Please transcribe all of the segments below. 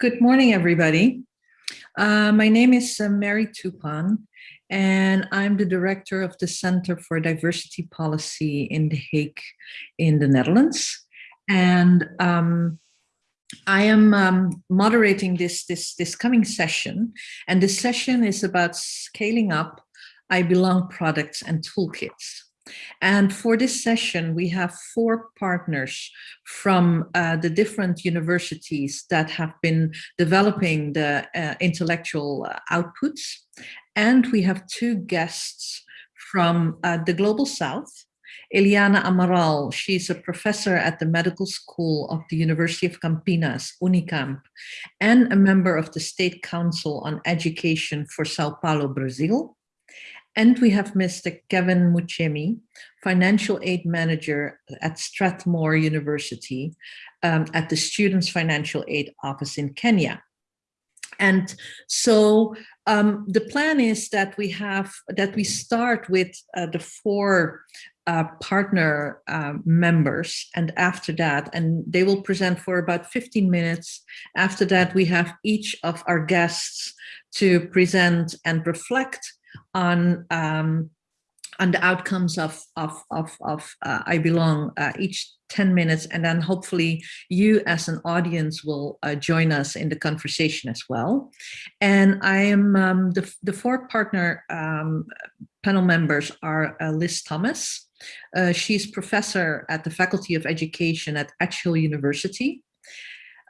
Good morning, everybody. Uh, my name is uh, Mary Tupan, and I'm the director of the Center for Diversity Policy in The Hague in the Netherlands. And um, I am um, moderating this, this, this coming session, and this session is about scaling up I Belong products and toolkits. And for this session, we have four partners from uh, the different universities that have been developing the uh, intellectual uh, outputs. And we have two guests from uh, the Global South, Eliana Amaral, she's a professor at the Medical School of the University of Campinas, Unicamp, and a member of the State Council on Education for Sao Paulo, Brazil. And we have Mr. Kevin Muchemi, Financial Aid Manager at Strathmore University um, at the Students Financial Aid Office in Kenya. And so um, the plan is that we have that we start with uh, the four uh, partner uh, members and after that and they will present for about 15 minutes after that we have each of our guests to present and reflect on um, on the outcomes of of of, of uh, I belong uh, each 10 minutes. And then hopefully you as an audience will uh, join us in the conversation as well. And I am um, the, the four partner um, panel members are uh, Liz Thomas. Uh, she's professor at the Faculty of Education at Edge Hill University.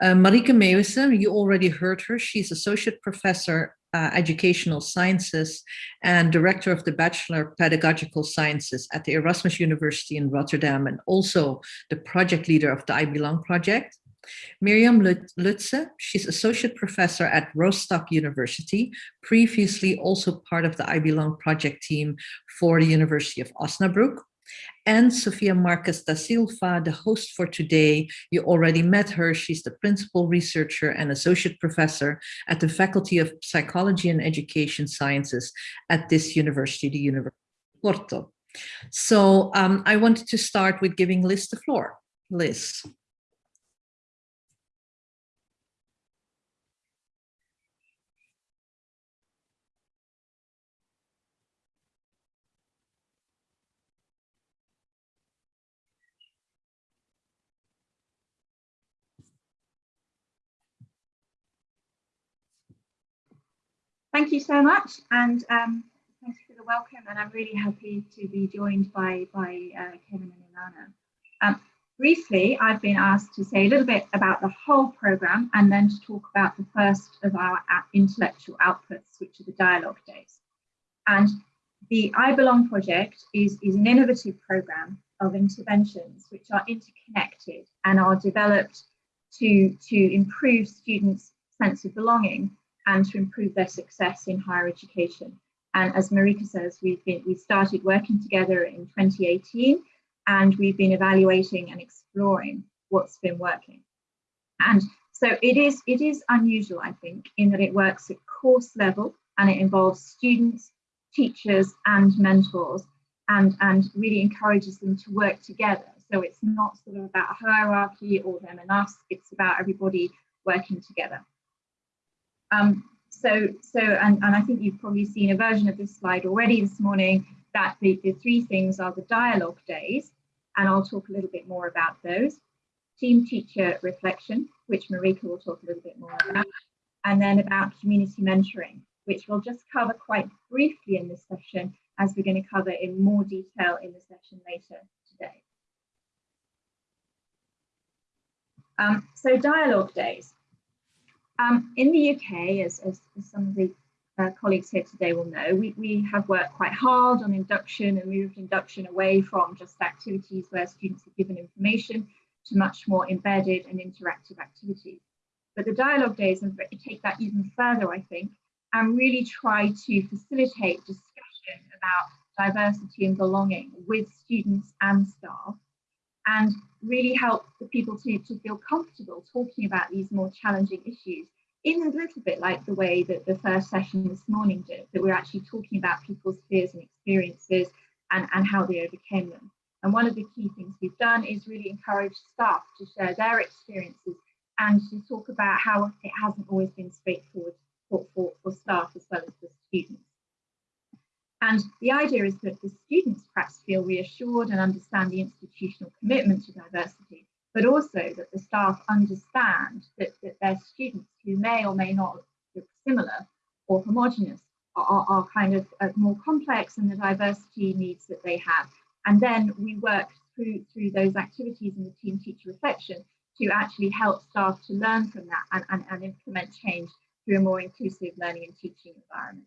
Uh, Marieke you already heard her. She's associate professor uh, educational sciences and director of the Bachelor of Pedagogical Sciences at the Erasmus University in Rotterdam and also the project leader of the I Belong project. Miriam Lutze, she's associate professor at Rostock University, previously also part of the I Belong project team for the University of Osnabrück and Sofia Marques da Silva, the host for today. You already met her. She's the principal researcher and associate professor at the Faculty of Psychology and Education Sciences at this university, the University of Porto. So um, I wanted to start with giving Liz the floor. Liz. Thank you so much, and um, for the welcome. And I'm really happy to be joined by by uh, Kevin and Eliana. Um, briefly, I've been asked to say a little bit about the whole program, and then to talk about the first of our intellectual outputs, which are the dialogue days. And the I Belong project is, is an innovative program of interventions which are interconnected and are developed to, to improve students' sense of belonging and to improve their success in higher education. And as Marieke says, we've been we started working together in 2018 and we've been evaluating and exploring what's been working. And so it is it is unusual, I think, in that it works at course level and it involves students, teachers and mentors and, and really encourages them to work together. So it's not sort of about hierarchy or them and us, it's about everybody working together. Um, so, so and, and I think you've probably seen a version of this slide already this morning, that the, the three things are the dialogue days, and I'll talk a little bit more about those. Team teacher reflection, which Marieke will talk a little bit more about, and then about community mentoring, which we'll just cover quite briefly in this session, as we're going to cover in more detail in the session later today. Um, so dialogue days. Um, in the UK, as, as, some of the uh, colleagues here today will know, we, we have worked quite hard on induction and moved induction away from just activities where students are given information to much more embedded and interactive activities. But the dialogue days take that even further, I think, and really try to facilitate discussion about diversity and belonging with students and staff and really help the people to, to feel comfortable talking about these more challenging issues in a little bit like the way that the first session this morning did, that we're actually talking about people's fears and experiences and, and how they overcame them. And one of the key things we've done is really encourage staff to share their experiences and to talk about how it hasn't always been straightforward for, for, for staff as well as for students. And the idea is that the students perhaps feel reassured and understand the institutional commitment to diversity, but also that the staff understand that, that their students who may or may not look similar or homogenous are, are kind of uh, more complex and the diversity needs that they have. And then we work through, through those activities in the team teacher reflection to actually help staff to learn from that and, and, and implement change through a more inclusive learning and teaching environment.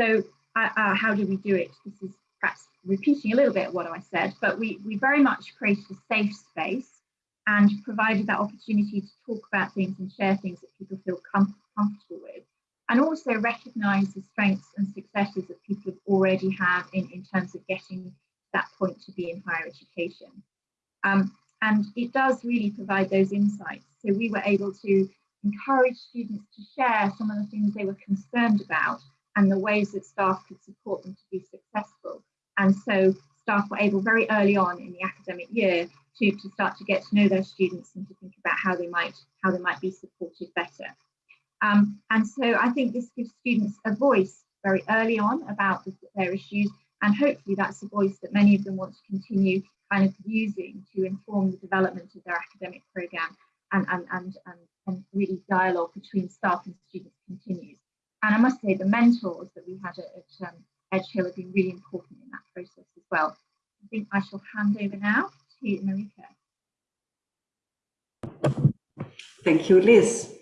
So uh, uh, how do we do it? This is perhaps repeating a little bit what I said, but we, we very much created a safe space and provided that opportunity to talk about things and share things that people feel com comfortable with and also recognize the strengths and successes that people have already have in, in terms of getting that point to be in higher education. Um, and it does really provide those insights. So we were able to encourage students to share some of the things they were concerned about and the ways that staff could support them to be successful. And so staff were able very early on in the academic year to, to start to get to know their students and to think about how they might how they might be supported better. Um, and so I think this gives students a voice very early on about the, their issues, and hopefully that's a voice that many of them want to continue kind of using to inform the development of their academic programme and, and, and, and, and really dialogue between staff and students continues. And I must say the mentors that we had at, at um, Edge Hill have been really important in that process as well. I think I shall hand over now to Marieke. Thank you, Liz.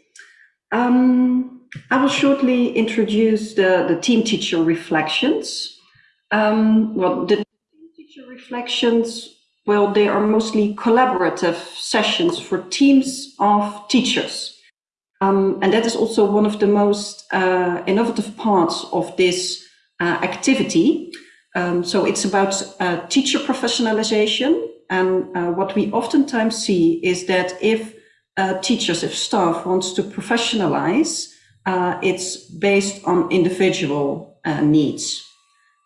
Um, I will shortly introduce the, the team teacher reflections. Um, well, the team teacher reflections, well, they are mostly collaborative sessions for teams of teachers. Um, and that is also one of the most uh, innovative parts of this uh, activity. Um, so it's about uh, teacher professionalization. And uh, what we oftentimes see is that if uh, teachers, if staff wants to professionalize, uh, it's based on individual needs.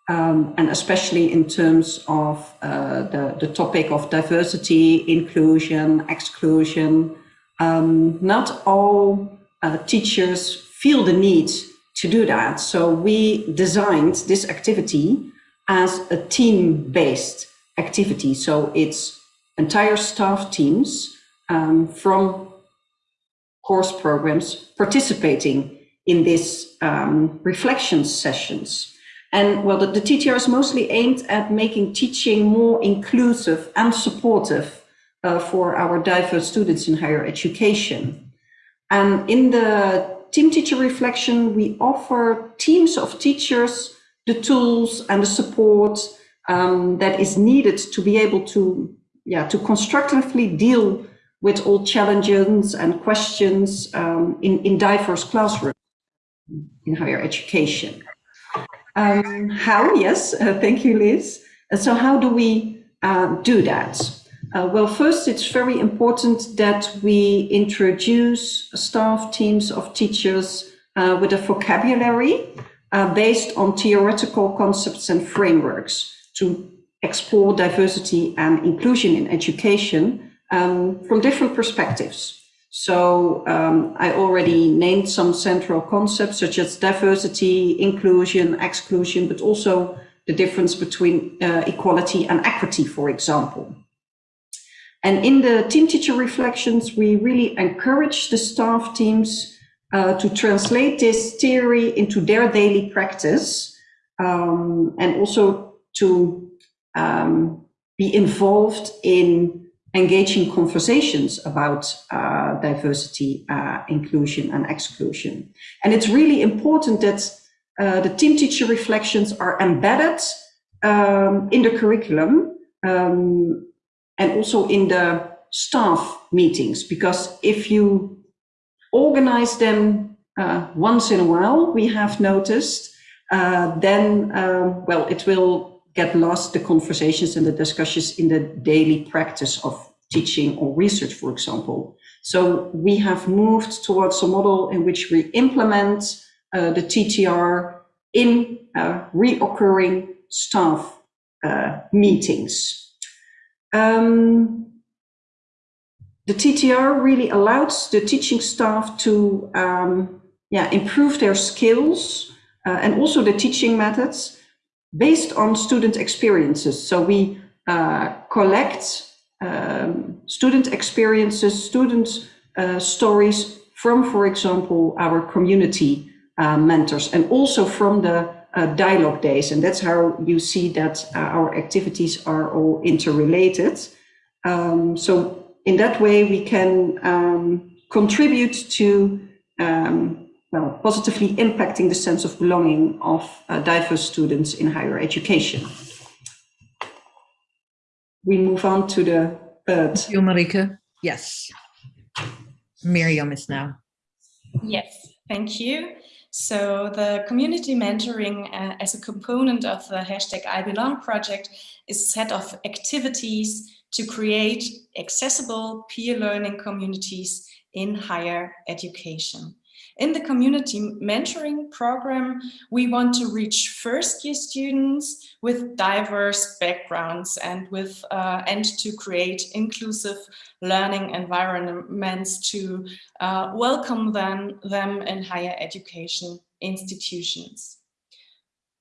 Um, and especially in terms of the, the topic of diversity, inclusion, exclusion. Um, not all uh, teachers feel the need to do that. So we designed this activity as a team-based activity. So it's entire staff teams um, from course programs participating in these um, reflection sessions. And well, the, the TTR is mostly aimed at making teaching more inclusive and supportive uh, for our diverse students in higher education. And in the team teacher reflection, we offer teams of teachers the tools and the support um, that is needed to be able to, yeah, to constructively deal with all challenges and questions um, in, in diverse classrooms in higher education. Um, how? Yes, uh, thank you, Liz. So how do we uh, do that? Uh, well, first, it's very important that we introduce staff teams of teachers uh, with a vocabulary uh, based on theoretical concepts and frameworks to explore diversity and inclusion in education um, from different perspectives. So um, I already named some central concepts such as diversity, inclusion, exclusion, but also the difference between uh, equality and equity, for example. And in the team teacher reflections, we really encourage the staff teams uh, to translate this theory into their daily practice um, and also to um, be involved in engaging conversations about uh, diversity, uh, inclusion and exclusion. And it's really important that uh, the team teacher reflections are embedded um, in the curriculum um, and also in the staff meetings, because if you organize them uh, once in a while, we have noticed, uh, then, um, well, it will get lost the conversations and the discussions in the daily practice of teaching or research, for example. So we have moved towards a model in which we implement uh, the TTR in uh, reoccurring staff uh, meetings. Um, the TTR really allows the teaching staff to um, yeah, improve their skills uh, and also the teaching methods based on student experiences. So we uh, collect um, student experiences, student uh, stories from, for example, our community uh, mentors and also from the uh, dialogue days. And that's how you see that uh, our activities are all interrelated. Um, so in that way, we can um, contribute to um, well, positively impacting the sense of belonging of uh, diverse students in higher education. We move on to the third. Thank you, Marieke. Yes. Miriam is now. Yes, thank you. So the community mentoring uh, as a component of the hashtag I Belong project is a set of activities to create accessible peer learning communities in higher education. In the community mentoring program, we want to reach first year students with diverse backgrounds and with uh, and to create inclusive learning environments to uh, welcome them, them in higher education institutions.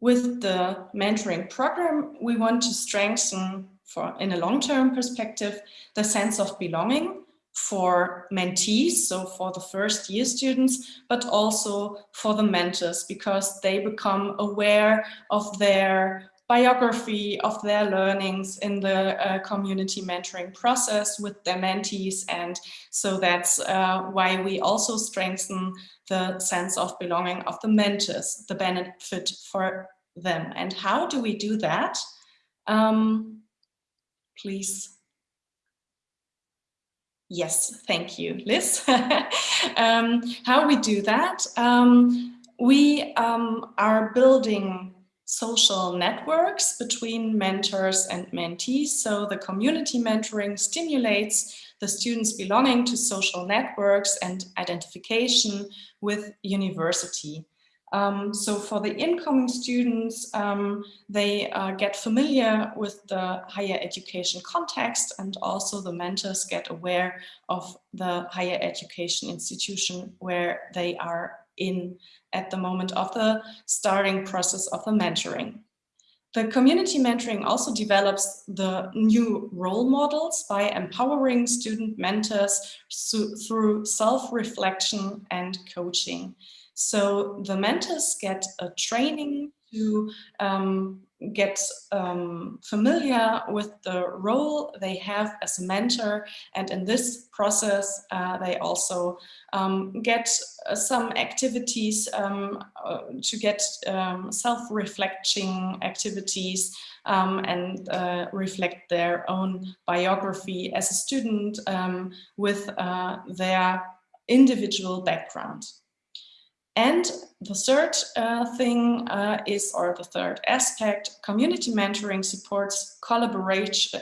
With the mentoring program, we want to strengthen for in a long-term perspective, the sense of belonging for mentees, so for the first year students, but also for the mentors because they become aware of their biography of their learnings in the uh, community mentoring process with their mentees. And so that's uh, why we also strengthen the sense of belonging of the mentors, the benefit for them. And how do we do that? Um, please Yes, thank you, Liz. um, how we do that? Um, we um, are building social networks between mentors and mentees. So the community mentoring stimulates the students belonging to social networks and identification with university. Um, so for the incoming students, um, they uh, get familiar with the higher education context and also the mentors get aware of the higher education institution where they are in at the moment of the starting process of the mentoring. The community mentoring also develops the new role models by empowering student mentors through self-reflection and coaching. So the mentors get a training to um, get um, familiar with the role they have as a mentor and in this process uh, they also um, get uh, some activities um, uh, to get um, self-reflecting activities um, and uh, reflect their own biography as a student um, with uh, their individual background. And the third uh, thing uh, is, or the third aspect, community mentoring supports collaboration,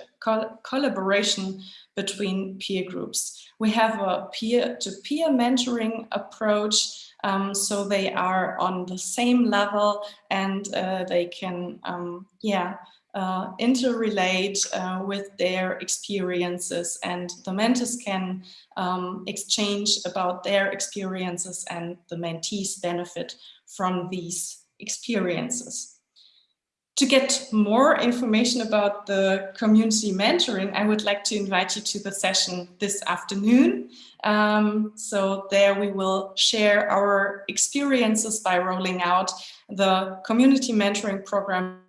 collaboration between peer groups. We have a peer-to-peer -peer mentoring approach, um, so they are on the same level and uh, they can, um, yeah, uh, interrelate uh, with their experiences and the mentors can um, exchange about their experiences and the mentees benefit from these experiences. To get more information about the community mentoring, I would like to invite you to the session this afternoon. Um, so there we will share our experiences by rolling out the community mentoring program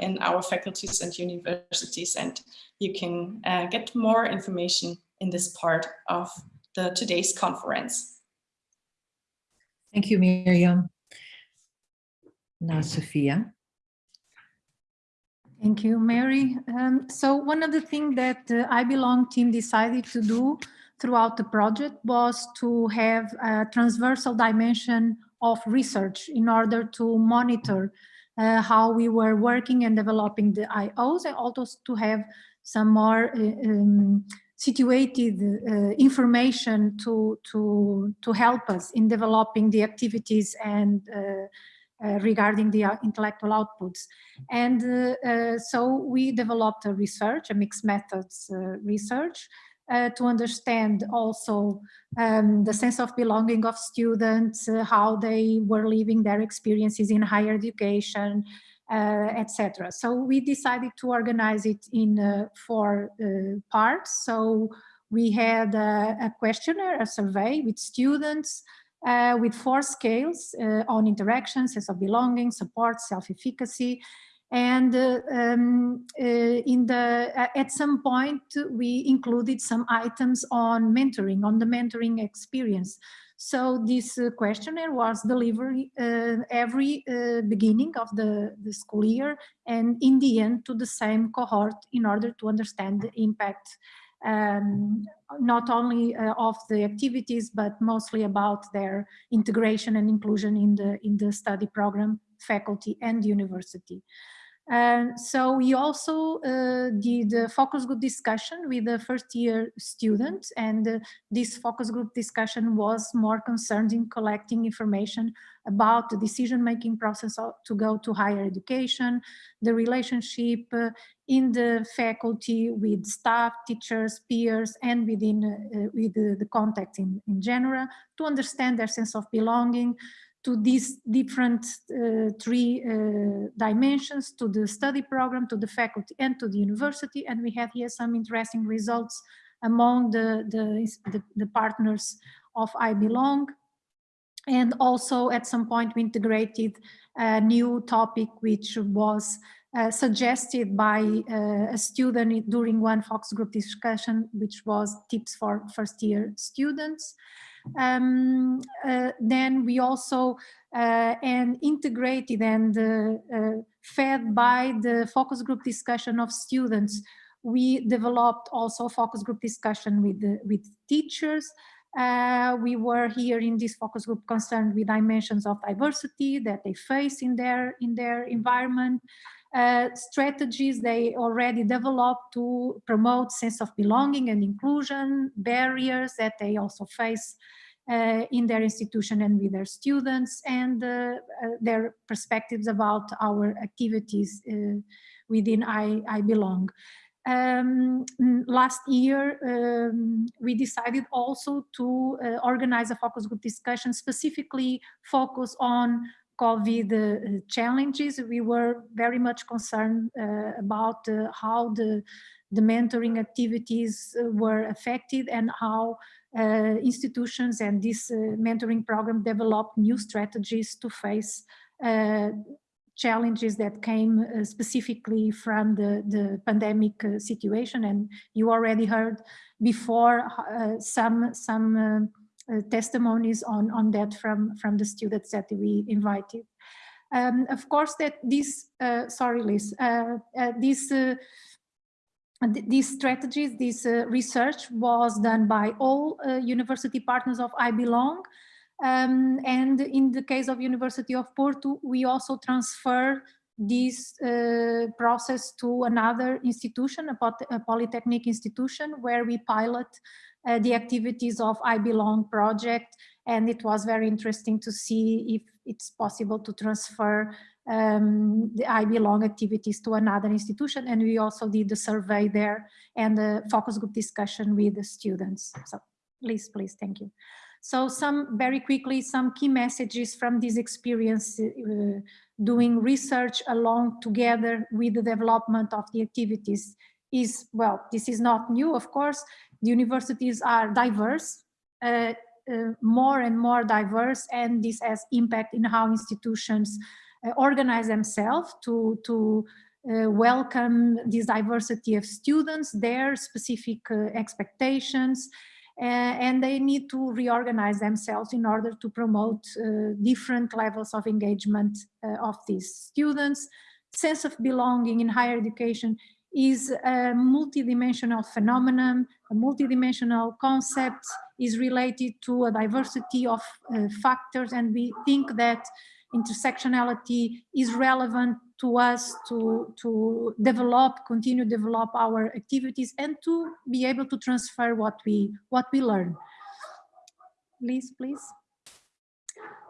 in our faculties and universities and you can uh, get more information in this part of the today's conference. Thank you, Miriam. Now, Sofia. Thank you, Mary. Um, so one of the things that the I Belong team decided to do throughout the project was to have a transversal dimension of research in order to monitor uh, how we were working and developing the IOs and also to have some more uh, um, situated uh, information to, to, to help us in developing the activities and uh, uh, regarding the intellectual outputs. And uh, so we developed a research, a mixed methods research, uh, to understand also um, the sense of belonging of students, uh, how they were living their experiences in higher education, uh, etc. So we decided to organize it in uh, four uh, parts. So we had a, a, questionnaire, a survey with students uh, with four scales uh, on interaction, sense of belonging, support, self-efficacy. And uh, um, in the at some point, we included some items on mentoring, on the mentoring experience. So this uh, questionnaire was delivered uh, every uh, beginning of the, the school year and in the end to the same cohort in order to understand the impact um, not only uh, of the activities, but mostly about their integration and inclusion in the, in the study program, faculty and university. And so we also uh, did a focus group discussion with the first year students and uh, this focus group discussion was more concerned in collecting information about the decision-making process to go to higher education, the relationship uh, in the faculty with staff, teachers, peers, and within uh, with the, the context in, in general to understand their sense of belonging, to these different uh, three uh, dimensions, to the study program, to the faculty and to the university. And we have here some interesting results among the, the, the, the partners of I Belong. And also at some point we integrated a new topic which was uh, suggested by uh, a student during one focus group discussion, which was tips for first year students. Um, uh, then we also uh, and integrated and uh, fed by the focus group discussion of students, we developed also focus group discussion with, the, with teachers. Uh, we were here in this focus group concerned with dimensions of diversity that they face in their in their environment, uh, strategies they already developed to promote sense of belonging and inclusion, barriers that they also face uh, in their institution and with their students, and uh, uh their perspectives about our activities uh, within I, I Belong. Um, last year, um, we decided also to uh, organize a focus group discussion specifically focus on COVID uh, challenges. We were very much concerned uh, about uh, how the, the mentoring activities were affected and how institutions and this mentoring program developed new strategies to face challenges that came uh, specifically from the, the pandemic uh, situation. And you already heard before uh, some, some testimonies on, on that from, from the students that we invited. Um, of course, that this, uh, sorry, Liz, uh, uh this uh, these strategies, this uh, research was done by all university partners of I Belong. Um, and in the case of University of Porto, we also transfer this uh, process to another institution, a, polytechnic institution, where we pilot uh, the activities of I Belong project. And it was very interesting to see if it's possible to transfer um, the I Belong activities to another institution. And we also did the survey there and the focus group discussion with the students. So please, please, thank you. So some, very quickly, some key messages from this experience uh, doing research along together with the development of the activities is, well, this is not new, of course, the universities are diverse, uh, uh, more and more diverse, and this has impact in how institutions uh, organize themselves to, to uh, welcome this diversity of students, their specific uh, expectations, uh, and they need to reorganize themselves in order to promote different levels of engagement of these students. Sense of belonging in higher education is a multidimensional phenomenon, a multidimensional concept is related to a diversity of uh, factors and we think that intersectionality is relevant to us to, to develop, continue develop our activities and to be able to transfer what we, what we learn. Please, please.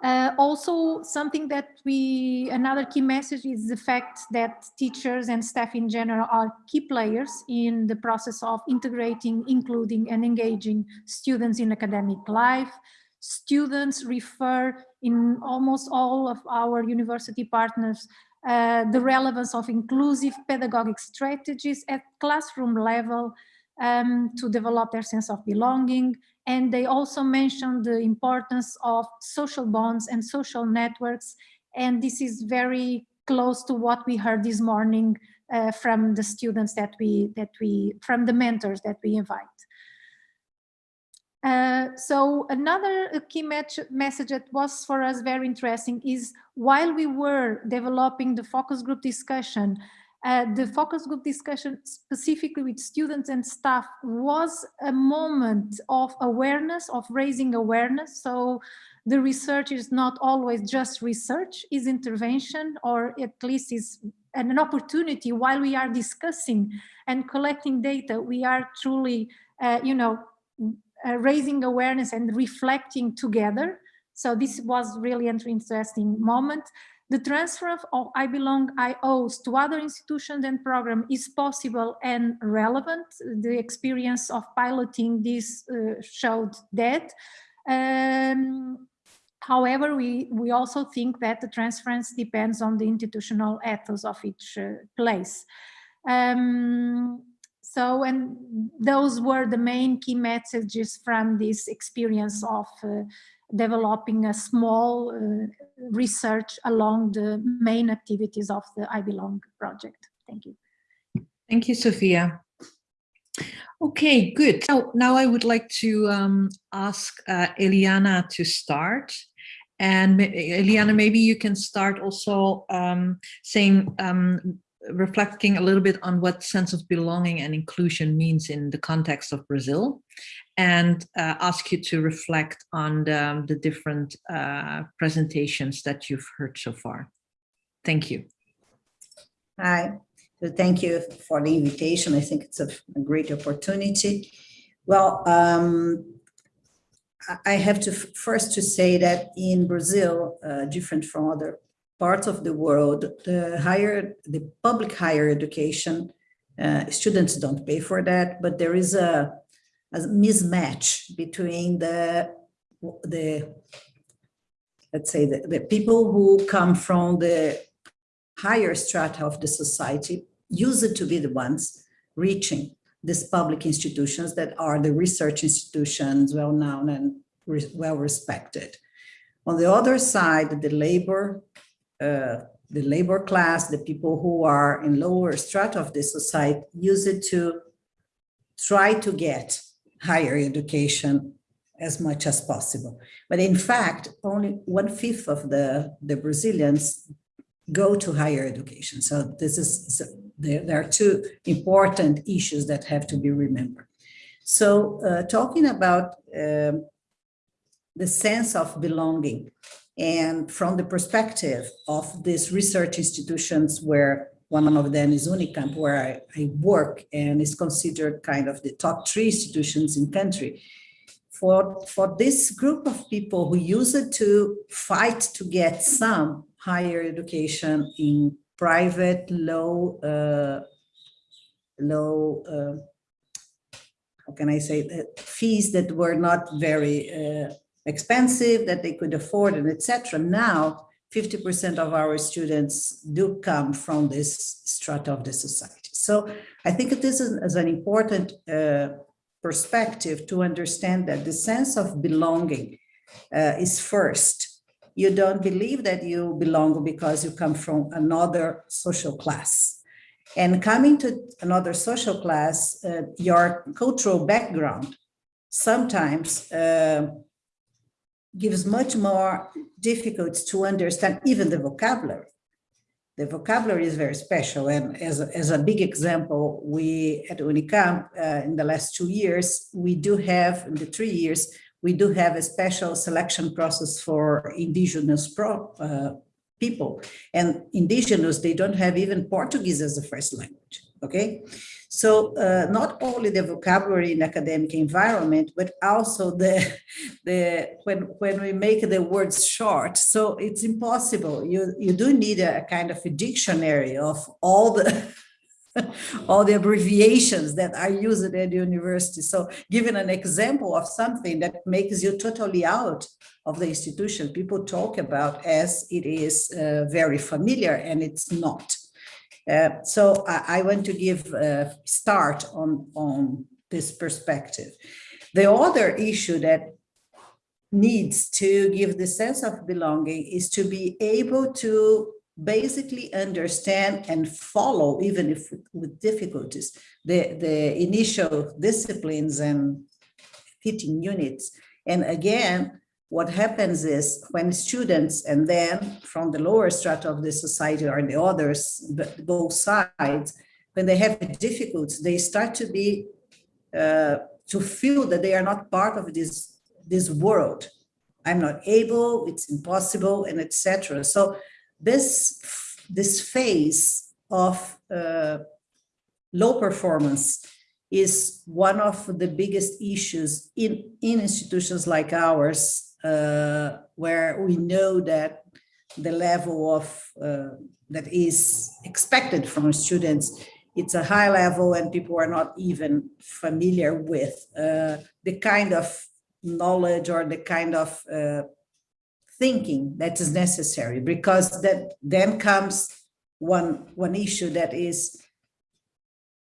Uh, also, something that we, another key message is the fact that teachers and staff in general are key players in the process of integrating, including and engaging students in academic life. Students refer in almost all of our university partners uh, the relevance of inclusive pedagogic strategies at classroom level um, to develop their sense of belonging. And they also mentioned the importance of social bonds and social networks. And this is very close to what we heard this morning uh, from the students that we, that we, from the mentors that we invite. Uh, so another key message that was for us very interesting is while we were developing the focus group discussion, uh, the focus group discussion specifically with students and staff was a moment of awareness, of raising awareness. So the research is not always just research, is intervention, or at least is an opportunity while we are discussing and collecting data, we are truly, uh, you know, uh, raising awareness and reflecting together. So this was really an interesting moment. The transfer of I Belong IOs to other institutions and programs is possible and relevant. The experience of piloting this uh, showed that. Um, however, we, we also think that the transference depends on the institutional ethos of each uh, place. Um, so, and those were the main key messages from this experience of uh, developing a small uh, research along the main activities of the I Belong project. Thank you. Thank you, Sofia. Okay, good. Now, now I would like to um, ask uh, Eliana to start. And Eliana, maybe you can start also um, saying um, reflecting a little bit on what sense of belonging and inclusion means in the context of Brazil and uh, ask you to reflect on the, the different uh, presentations that you've heard so far. Thank you. Hi, so thank you for the invitation. I think it's a, a great opportunity. Well, um, I have to first to say that in Brazil, uh, different from other parts of the world, the higher, the public higher education, uh, students don't pay for that, but there is a, a mismatch between the, the let's say, the, the people who come from the higher strata of the society used to be the ones reaching these public institutions that are the research institutions well known and re well respected. On the other side, the labor uh, the labor class, the people who are in lower strata of the society use it to try to get higher education as much as possible. But in fact, only one fifth of the, the Brazilians go to higher education. So this is, so there, there, are two important issues that have to be remembered. So uh, talking about um, the sense of belonging and from the perspective of these research institutions where one of them is Unicamp, where I, I, work and is considered kind of the top three institutions in country. For, for this group of people who use it to fight to get some higher education in private, low, uh, low, uh, how can I say, that fees that were not very uh, expensive, that they could afford, and etc. Now, 50% of our students do come from this strata of the society. So I think this is, as an important uh, perspective to understand that the sense of belonging uh, is first. You don't believe that you belong because you come from another social class. And coming to another social class, uh, your cultural background sometimes uh, gives much more difficult to understand even the vocabulary. The vocabulary is very special. And as a, as a big example, we at Unicamp uh, in the last two years, we do have, in the three years, we do have a special selection process for indigenous pro, uh, people. And indigenous, they don't have even Portuguese as a first language, okay? So uh, not only the vocabulary in academic environment, but also the, the when, when we make the words short, so it's impossible. You, you do need a, kind of a dictionary of all the all the abbreviations that are used at university. So giving an example of something that makes you totally out of the institution, people talk about as it is uh, very familiar and it's not. Uh, so I, I, want to give a start on, on this perspective. The other issue that needs to give the sense of belonging is to be able to basically understand and follow, even if with difficulties, the, the initial disciplines and fitting units. And again, what happens is when students and then from the lower strata of the society or the others, both sides, when they have difficulties, they start to be, uh, to feel that they are not part of this, this world. I'm not able, it's impossible, and etc. So this, this phase of uh, low performance is one of the biggest issues in, in institutions like ours uh, where we know that the level of uh, that is expected from students it's a high level and people are not even familiar with uh, the kind of knowledge or the kind of uh, thinking that is necessary because that then comes one one issue that is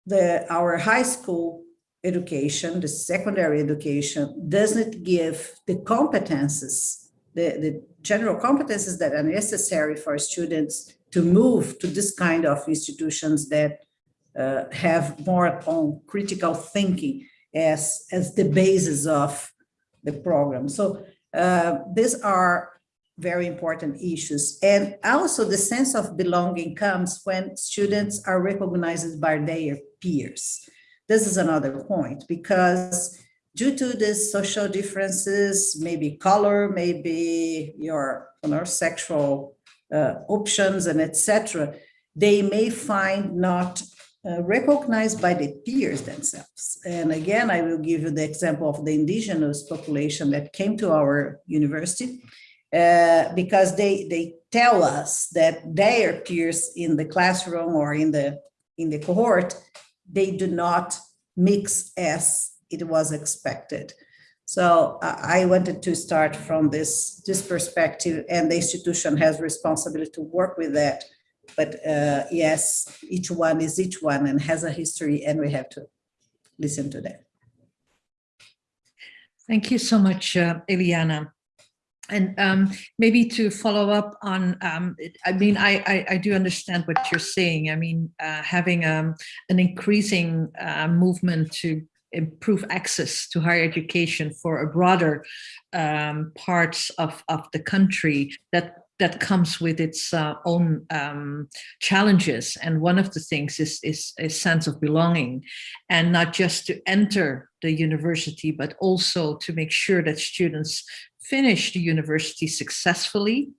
the our high school education, the secondary education, doesn't give the competences, the, the general competences that are necessary for students to move to this kind of institutions that uh, have more on critical thinking as, as the basis of the program. So uh, these are very important issues. And also the sense of belonging comes when students are recognized by their peers. This is another point because due to the social differences, maybe color, maybe your you know, sexual uh, options and etc., they may find not uh, recognized by the peers themselves. And again, I will give you the example of the indigenous population that came to our university uh, because they, they tell us that their peers in the classroom or in the, in the cohort they do not mix as it was expected. So I wanted to start from this, this perspective and the institution has responsibility to work with that. But uh, yes, each one is each one and has a history and we have to listen to that. Thank you so much, uh, Eliana. And um, maybe to follow up on, um, I mean, I, I, I, do understand what you're saying. I mean, uh, having um, an increasing uh, movement to improve access to higher education for a broader um, parts of, of the country that that comes with its uh, own um, challenges. And one of the things is, is a sense of belonging and not just to enter the university, but also to make sure that students finish the university successfully.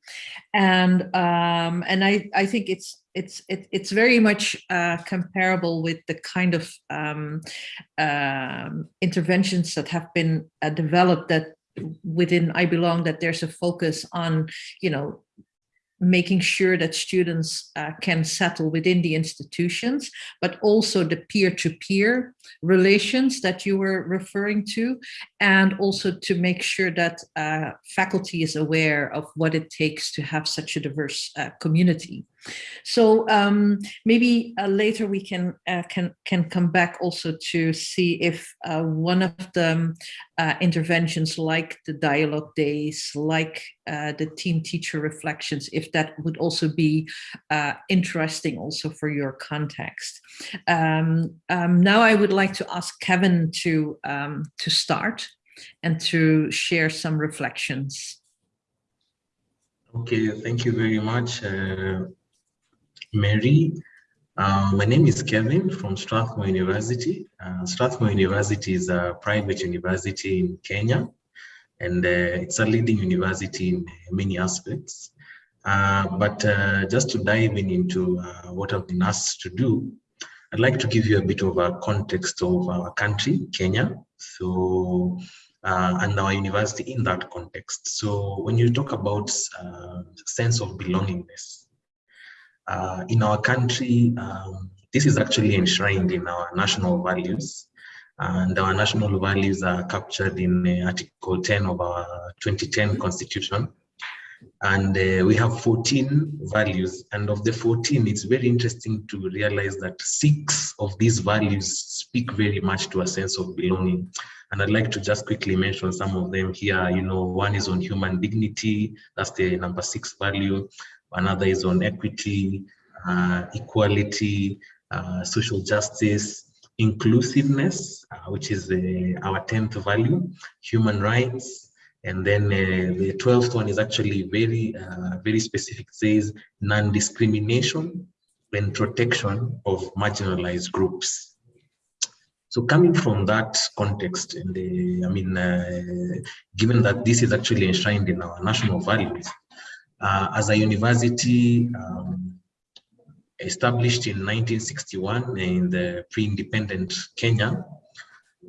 And um, and I, I think it's it's it, it's very much uh, comparable with the kind of um, um, interventions that have been uh, developed that within I belong that there's a focus on you know making sure that students uh, can settle within the institutions, but also the peer-to-peer -peer relations that you were referring to, and also to make sure that uh, faculty is aware of what it takes to have such a diverse uh, community. So um, maybe uh, later we can uh, can can come back also to see if uh, one of the uh, interventions like the dialogue days, like uh, the team teacher reflections, if that would also be uh, interesting also for your context. Um, um, now I would like to ask Kevin to um, to start and to share some reflections. Okay, thank you very much. Mary. Uh, my name is Kevin from Strathmore University. Uh, Strathmore University is a private university in Kenya, and uh, it's a leading university in many aspects. Uh, but uh, just to dive in into what I've been asked to do, I'd like to give you a bit of a context of our country, Kenya. So, uh, and our university in that context. So when you talk about uh, sense of belongingness, uh, in our country, um, this is actually enshrined in our national values. And our national values are captured in uh, Article 10 of our 2010 Constitution. And uh, we have 14 values. And of the 14, it's very interesting to realize that six of these values speak very much to a sense of belonging. And I'd like to just quickly mention some of them here. You know, one is on human dignity, that's the number six value. Another is on equity, uh, equality, uh, social justice, inclusiveness, uh, which is uh, our 10th value, human rights, and then uh, the 12th one is actually very, uh, very specific, it says non-discrimination and protection of marginalized groups. So coming from that context, and I mean, given that this is actually enshrined in our national values, as a university um, established in 1961 in the pre-independent Kenya,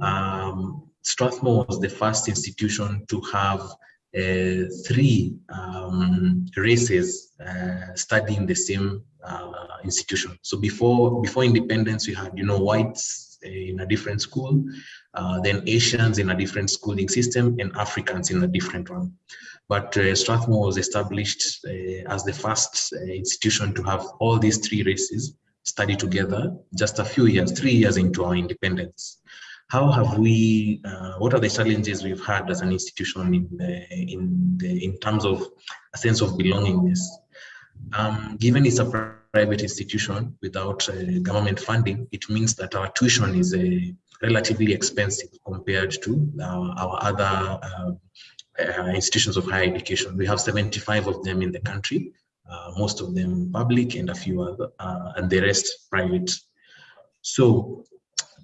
um, Strathmore was the first institution to have uh, three um, races uh, studying the same uh, institution. So before before independence, we had you know whites in a different school, uh, then Asians in a different schooling system, and Africans in a different one. But uh, Strathmore was established uh, as the first institution to have all these three races study together just a few years, three years into our independence how have we uh, what are the challenges we've had as an institution in the, in the, in terms of a sense of belongingness um, given it's a private institution without uh, government funding it means that our tuition is uh, relatively expensive compared to our other uh, uh, institutions of higher education we have 75 of them in the country uh, most of them public and a few other and the rest private so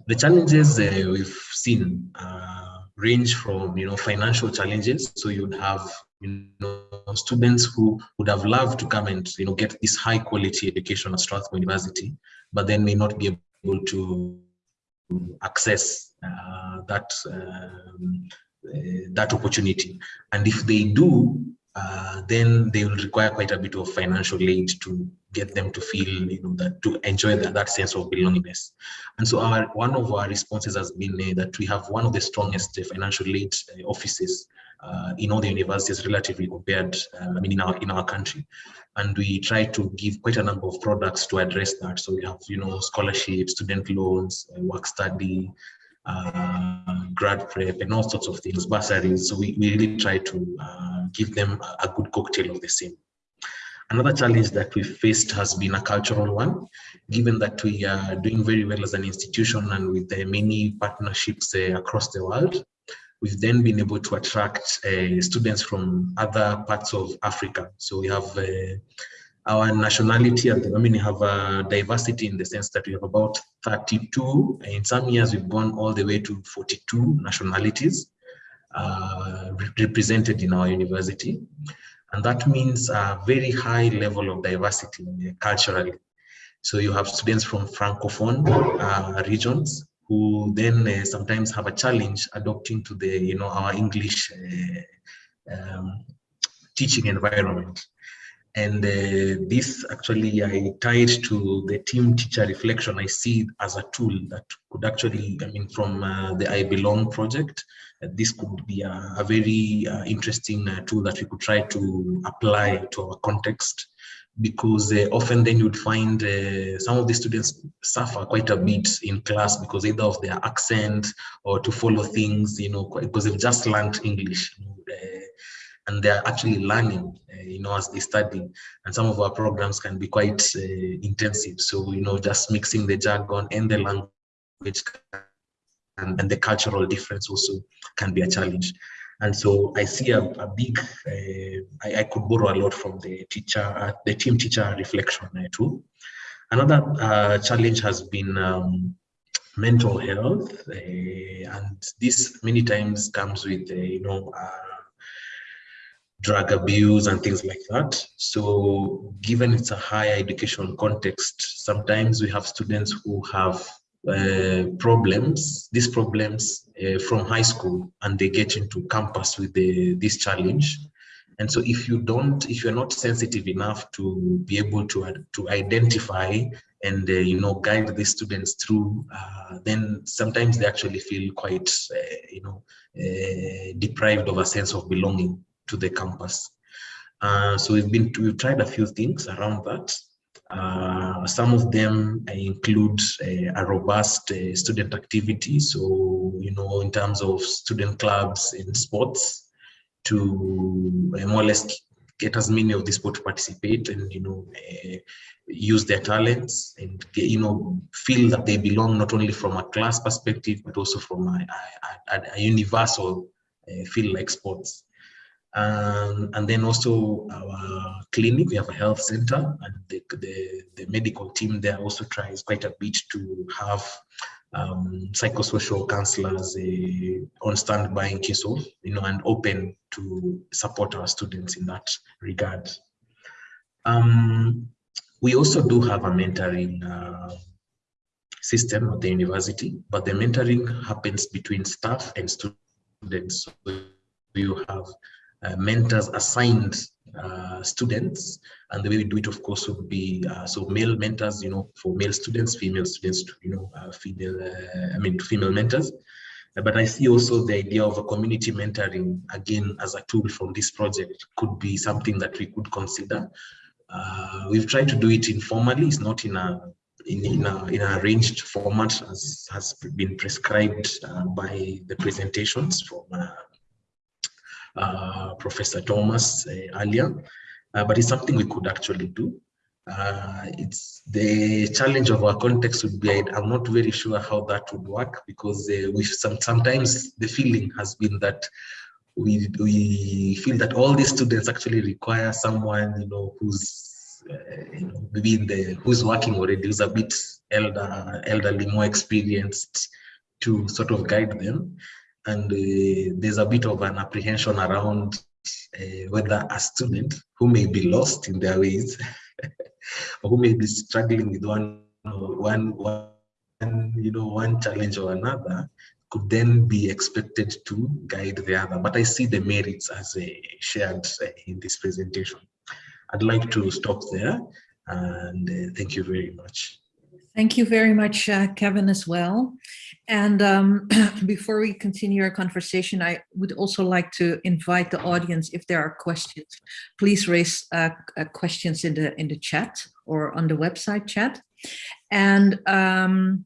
the challenges uh, we've seen uh, range from you know financial challenges. So you'd have you know students who would have loved to come and you know get this high quality education at Strathmore University, but then may not be able to access uh, that um, uh, that opportunity. And if they do, uh, then they will require quite a bit of financial aid to get them to feel, you know, that to enjoy that, that sense of belongingness. And so our one of our responses has been uh, that we have one of the strongest uh, financial aid uh, offices uh, in all the universities relatively compared, I mean, in our, in our country. And we try to give quite a number of products to address that. So we have, you know, scholarships, student loans, work study, uh, grad prep and all sorts of things, bursaries. So we, we really try to uh, give them a good cocktail of the same. Another challenge that we faced has been a cultural one, given that we are doing very well as an institution and with many partnerships uh, across the world. We've then been able to attract uh, students from other parts of Africa. So we have uh, our nationality at the moment have a diversity in the sense that we have about 32 in some years we've gone all the way to 42 nationalities uh, represented in our university. And that means a very high level of diversity culturally. So you have students from francophone uh, regions who then uh, sometimes have a challenge adopting to the you know our english uh, um, teaching environment and uh, this actually I tied to the team teacher reflection. I see as a tool that could actually, I mean, from uh, the I Belong project, uh, this could be a, a very uh, interesting uh, tool that we could try to apply to our context because uh, often then you'd find some of the students suffer quite a bit in class because either of their accent or to follow things, you know, because they've just learned English. And they're actually learning, uh, you know, as they study. And some of our programs can be quite uh, intensive. So, you know, just mixing the jargon and the language and, and the cultural difference also can be a challenge. And so I see a, a big, uh, I, I, could borrow a lot from the teacher, uh, the team teacher reflection uh, too. Another uh, challenge has been um, mental health, uh, and this many times comes with, uh, you know, drug abuse and things like that. So given it's a higher education context, sometimes we have students who have uh, problems, these problems uh, from high school and they get into campus with the, this challenge. And so if you don't, if you're not sensitive enough to be able to, to identify and, uh, you know, guide the students through, uh, then sometimes they actually feel quite, uh, you know, uh, deprived of a sense of belonging to the campus. Uh, so we've been we've tried a few things around that. Uh, some of them include a, a robust uh, student activity. So you know, in terms of student clubs and sports, to uh, more or less get as many of these sports to participate and you know uh, use their talents and you know feel that they belong not only from a class perspective but also from a, a, a universal uh, feel like sports um, and then also our clinic, we have a health center and the, the, the medical team there also tries quite a bit to have um, psychosocial counselors uh, on standby in case of, you know, and open to support our students in that regard. Um, we also do have a mentoring uh, system at the university, but the mentoring happens between staff and students. So you have mentors assigned uh, students. And the way we do it of course would be uh, so male mentors you know for male students female students you know uh, female uh, i mean female mentors. Uh, but i see also the idea of a community mentoring again as a tool from this project could be something that we could consider. We've tried to do it informally. It's not in a in, in, a, in a arranged format as has been prescribed by the presentations from uh, Professor Thomas uh, earlier, uh, but it's something we could actually do. it's the challenge of our context would be I'm not very sure how that would work because we some sometimes the feeling has been that we we feel that all these students actually require someone you know who's uh, you know, maybe in the who's working already who's a bit elder elderly more experienced to sort of guide them and uh, there's a bit of an apprehension around uh, whether a student who may be lost in their ways or who may be struggling with one, one, one, you know, one challenge or another could then be expected to guide the other. But I see the merits as uh, shared uh, in this presentation. I'd like to stop there and uh, thank you very much. Thank you very much, uh, Kevin, as well. And um, before we continue our conversation, I would also like to invite the audience, if there are questions, please raise uh, uh, questions in the in the chat or on the website chat. And um,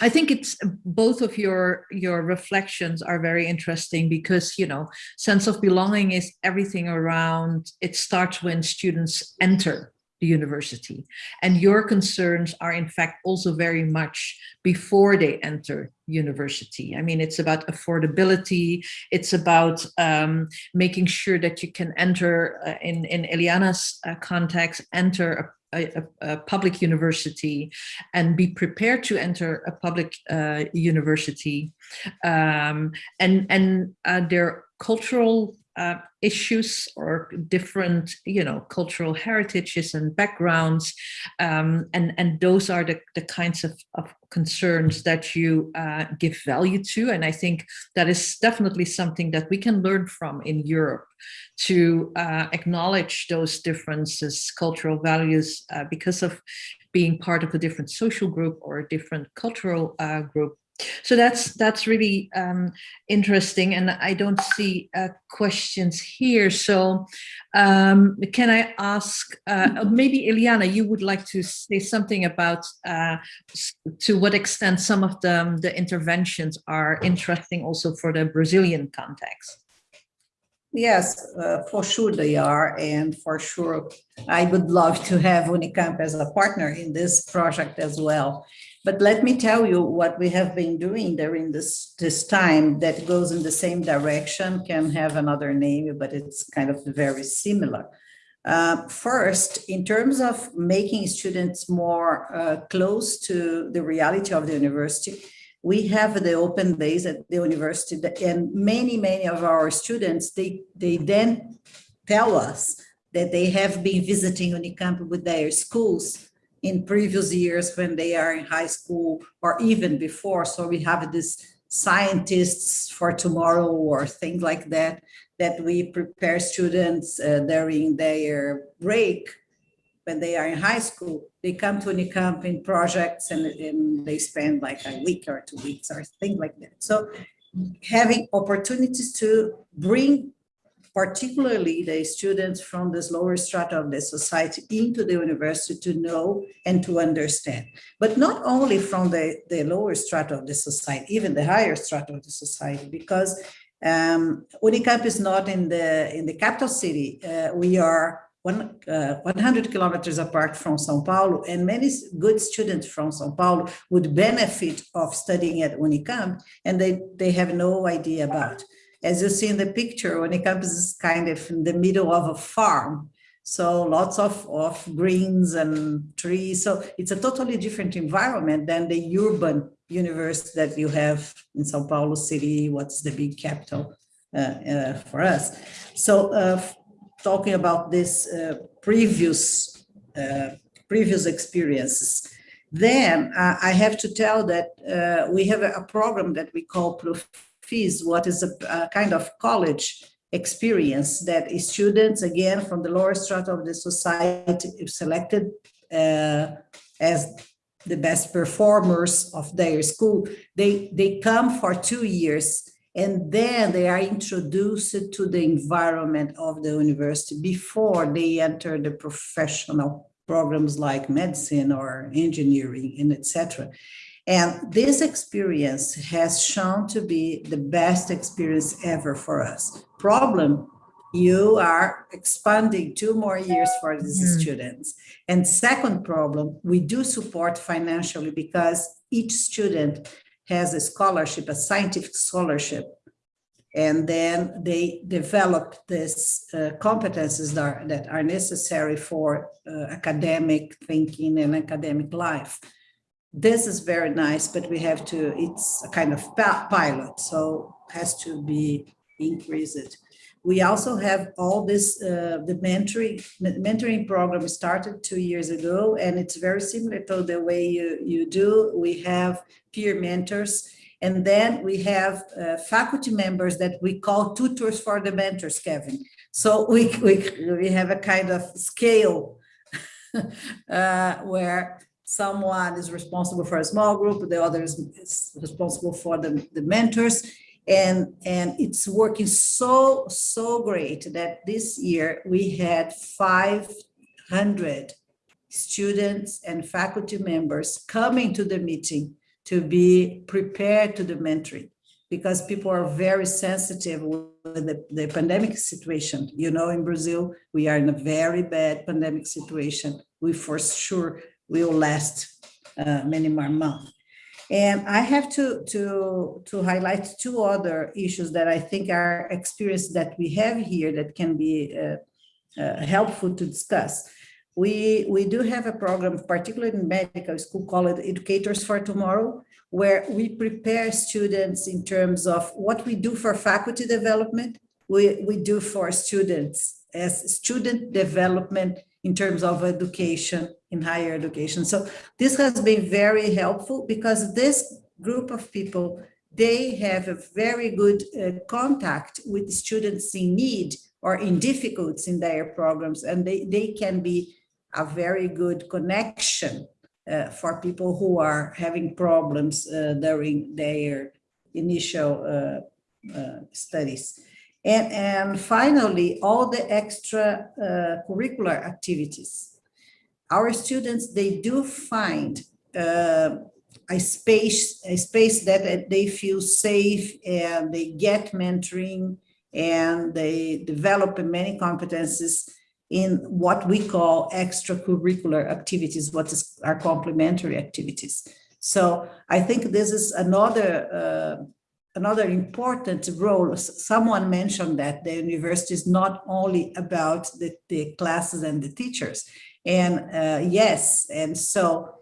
I think it's both of your your reflections are very interesting because you know sense of belonging is everything around. It starts when students enter the university. And your concerns are in fact also very much before they enter university. I mean, it's about affordability. It's about um, making sure that you can enter, uh, in, in Eliana's uh, context, enter a, a, a, public university and be prepared to enter a public uh, university. Um, and and uh, their cultural uh, issues or different, you know, cultural heritages and backgrounds. Um, and, and those are the, the kinds of, of concerns that you uh, give value to. And I think that is definitely something that we can learn from in Europe to uh, acknowledge those differences, cultural values, uh, because of being part of a different social group or a different cultural uh, group so that's that's really um, interesting, and I don't see uh, questions here. So um, can I ask, uh, maybe Eliana, you would like to say something about uh, to what extent some of the, the interventions are interesting also for the Brazilian context? Yes, uh, for sure they are. And for sure, I would love to have Unicamp as a partner in this project as well. But let me tell you what we have been doing during this, this time that goes in the same direction, can have another name, but it's kind of very similar. Uh, first, in terms of making students more uh, close to the reality of the university, we have the open days at the university and many, many of our students, they, they then tell us that they have been visiting Unicamp with their schools in previous years when they are in high school or even before. So we have this scientists for tomorrow or things like that, that we prepare students uh, during their break when they are in high school, they come to Unicamp in projects and, and they spend like a week or two weeks or things like that. So having opportunities to bring particularly the students from this lower strata of the society into the university to know and to understand. But not only from the, the lower strata of the society, even the higher strata of the society, because um, Unicamp is not in the, in the capital city. Uh, we are one, uh, 100 kilometers apart from Sao Paulo, and many good students from Sao Paulo would benefit of studying at Unicamp, and they, they have no idea about. As you see in the picture, Unicamp is kind of in the middle of a farm. So lots of, of greens and trees. So it's a totally different environment than the urban universe that you have in Sao Paulo city, what's the big capital uh, uh, for us. So uh, talking about this uh, previous, uh, previous experiences, then uh, I have to tell that we have a, program that we call fees, what is a, kind of college experience that students, again, from the lower strata of the society, selected as the best performers of their school, they, they come for two years and then they are introduced to the environment of the university before they enter the professional programs like medicine or engineering and etc. And this experience has shown to be the best experience ever for us. Problem, you are expanding two more years for these mm. students. And second problem, we do support financially because each student has a scholarship, a scientific scholarship. And then they develop these uh, competences that are, that are necessary for uh, academic thinking and academic life this is very nice, but we have to, it's a kind of pilot, so has to be increased. We also have all this, uh, the mentoring, mentoring program started two years ago, and it's very similar to the way you, you do. We have peer mentors, and then we have uh, faculty members that we call tutors for the mentors, Kevin. So we, we, we have a kind of scale uh, where someone is responsible for a small group, the other is, responsible for the, the mentors. And, and it's working so, so great that this year we had 500 students and faculty members coming to the meeting to be prepared to the mentoring because people are very sensitive with the, the pandemic situation. You know, in Brazil, we are in a very bad pandemic situation. We for sure will last uh, many more months. And I have to, to, to highlight two other issues that I think are experience that we have here that can be uh, uh, helpful to discuss. We, we do have a program, particularly in medical school, called Educators for Tomorrow, where we prepare students in terms of what we do for faculty development, we, we do for students as student development in terms of education in higher education. So this has been very helpful because this group of people, they have a very good uh, contact with students in need or in difficulties in their programs, and they, they can be a very good connection uh, for people who are having problems uh, during their initial uh, uh, studies. And, and finally, all the extra uh, curricular activities our students, they do find uh, a space, a space that they feel safe and they get mentoring and they develop many competences in what we call extracurricular activities, what is our complementary activities. So I think this is another uh, another important role. Someone mentioned that the university is not only about the, the classes and the teachers. And uh, yes, and so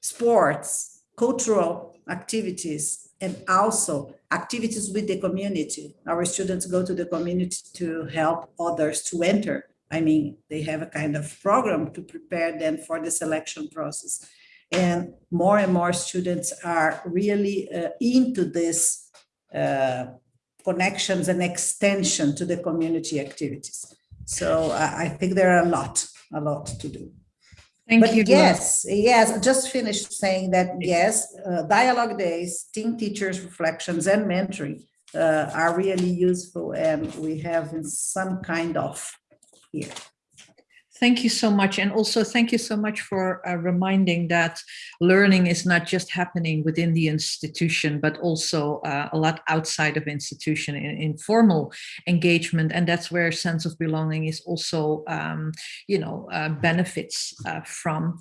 sports, cultural activities, and also activities with the community. Our students go to the community to help others to enter. I mean, they have a kind of program to prepare them for the selection process. And more and more students are really uh, into this connections and extension to the community activities. So I, I think there are a lot, a lot to do. Thank But you. yes, yes, I just finished saying that, yes, uh, dialogue days, team teachers reflections and mentoring uh, are really useful and we have in some kind of here. Thank you so much. And also thank you so much for uh, reminding that learning is not just happening within the institution, but also uh, a lot outside of institution in informal engagement. And that's where sense of belonging is also, um, you know, uh, benefits uh, from.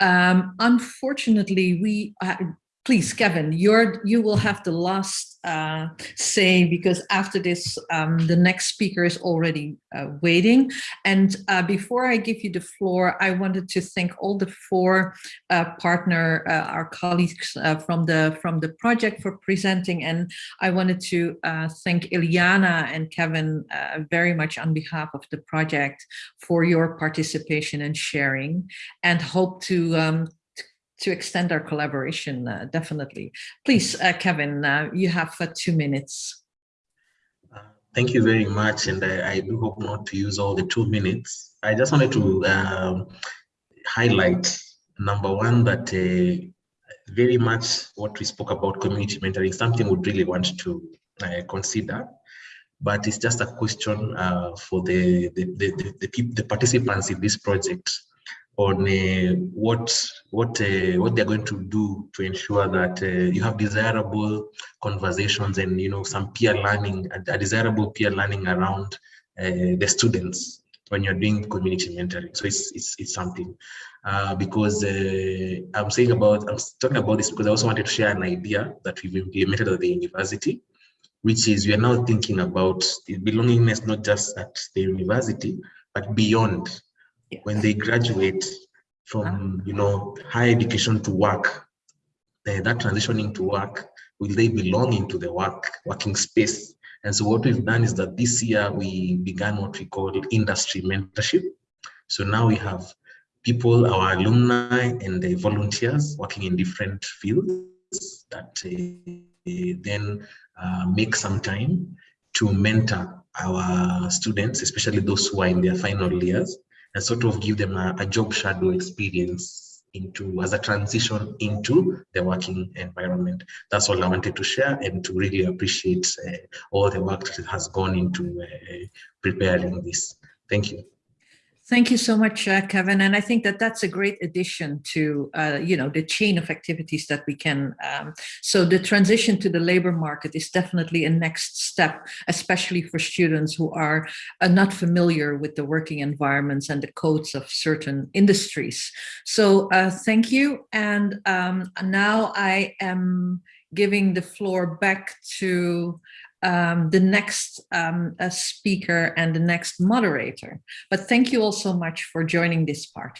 Um, unfortunately, we, uh, please, Kevin, you're, you will have the last uh, say because after this, um, the next speaker is already uh, waiting. And uh, before I give you the floor, I wanted to thank all the four uh, partner, uh, our colleagues uh, from the from the project for presenting. And I wanted to thank Eliana and Kevin very much on behalf of the project for your participation and sharing and hope to um, to extend our collaboration, uh, definitely. Please, uh, Kevin, uh, you have uh, two minutes. Uh, Thank you very much, and I, I do hope not to use all the two minutes. I just wanted to um, highlight number one that uh, very much what we spoke about community mentoring, something we'd really want to consider, but it's just a question for the the the, the, the, the participants in this project on uh, what what uh, what they're going to do to ensure that uh, you have desirable conversations and you know some peer learning a, desirable peer learning around uh, the students when you're doing community mentoring. So it's it's, it's something. Uh, because uh, i'm saying about i'm talking about this because i also wanted to share an idea that we've implemented at the university which is we are now thinking about belongingness not just at the university but beyond when they graduate from you know higher education to work uh, that transitioning to work will they belong into the work working space? And so what we've done is that this year we began what we call industry mentorship. So now we have people our alumni and the volunteers working in different fields that uh, then uh, make some time to mentor our students especially those who are in their final years and sort of give them a, a job shadow experience into as a transition into the working environment. That's all I wanted to share and to really appreciate uh, all the work that has gone into uh, preparing this. Thank you. Thank you so much, uh, Kevin. And I think that that's a great addition to, uh, you know, the chain of activities that we can. Um, so the transition to the labor market is definitely a next step, especially for students who are uh, not familiar with the working environments and the codes of certain industries. So uh, thank you. And um, now I am giving the floor back to um, the next um, uh, speaker and the next moderator. But thank you all so much for joining this part.